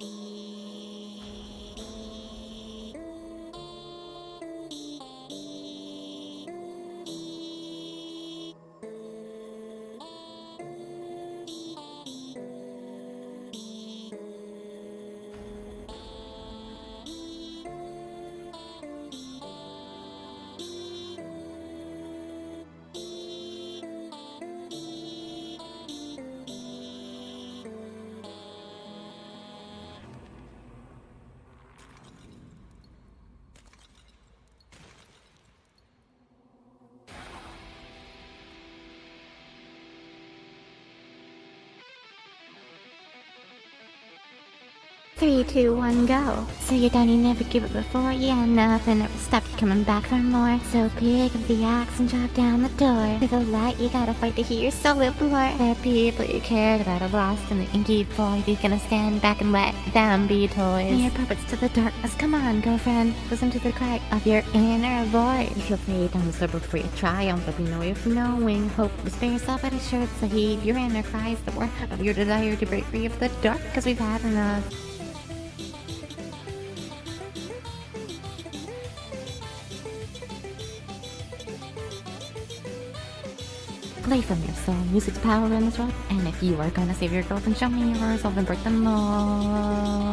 Bye. Three, two, one, go. So you don't even never give it before? Yeah, nothing ever stopped you coming back for more. So pick up the axe and drop down the door. To the light, you gotta fight to hear your soul implore. The people you cared about are lost in the inky void. You're gonna stand back and let them be toys. Mere puppets to the darkness. Come on, girlfriend. Listen to the cry of your inner voice. If you'll fade down the slope before you triumph, there'll know no way of knowing. Hope, to spare yourself at a shirt, heed your inner cries, the word of your desire to break free of the dark, cause we've had enough. Play from your soul, music's power in this world. And if you are gonna save your girl, then show me your resolve and break the mold.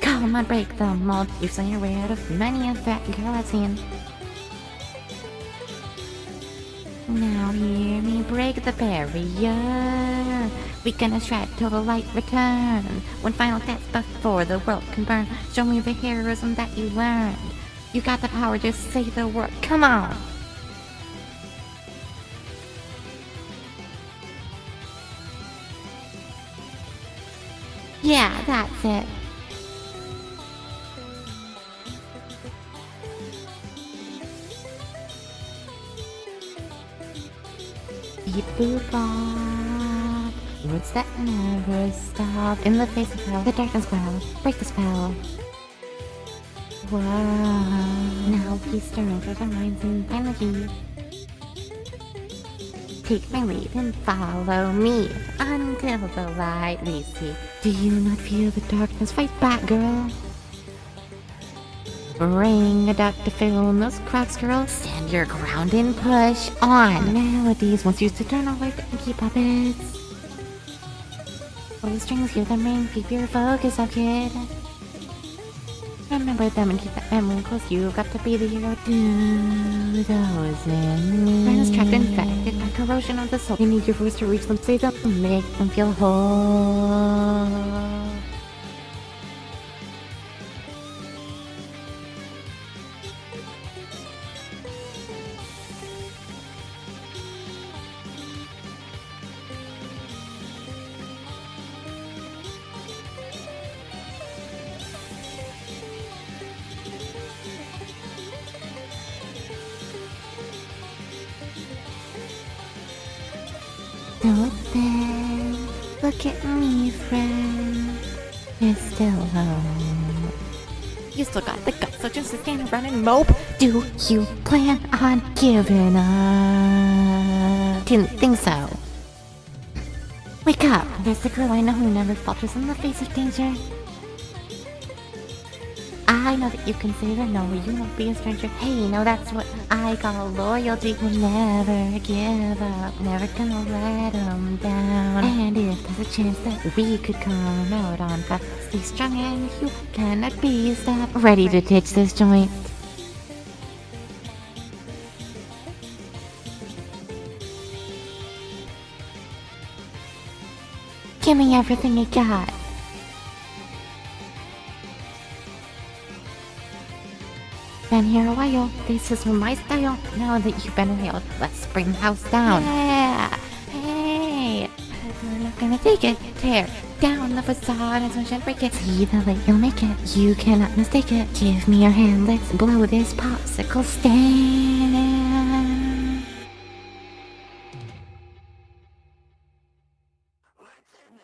Come on, break the mold. You've seen your way out of many a threat girl I've seen. Now hear me break the barrier. We gonna shred till the light returns. One final test before the world can burn. Show me the heroism that you learned. You got the power, just say the word. Come on! Yeah, that's it. Beep boop bop. Words that never stop. In the face of hell, the darkness growl. Break the spell. Wow. Now please stir over the minds and energy. Take my lead and follow me until the light we see. Do you not feel the darkness? Fight back, girl. Bring a duck to fill in those cracks, girl. Stand your ground and push on. Melodies once used to turn away and keep puppets. Pull the strings, hear them ring, keep your focus up, kid. Remember them and keep that memory close. You got to be the hero. Do those in me. Friends trapped infected by corrosion of the soul. You need your voice to reach them, save them, make them feel whole. Look at me, friend. You're still home. You still got the guts, so just stand around and mope. Do you plan on giving up? Didn't think so. Wake up! There's the girl I know who never falters in the face of danger. I know that you can say the no, you won't be a stranger. Hey, no, that's what I call loyalty. Will never give up, never gonna let them down. And if there's a chance that we could come out on top, stay strong and you cannot be stopped. Ready to ditch this joint. Give me everything you got. Been here a while. This is my style. Now that you've been here, let's bring the house down. Yeah. Hey. We're not gonna take it. Tear down the facade as much as break it. See the light, you'll make it. You cannot mistake it. Give me your hand. Let's blow this popsicle stand.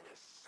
This.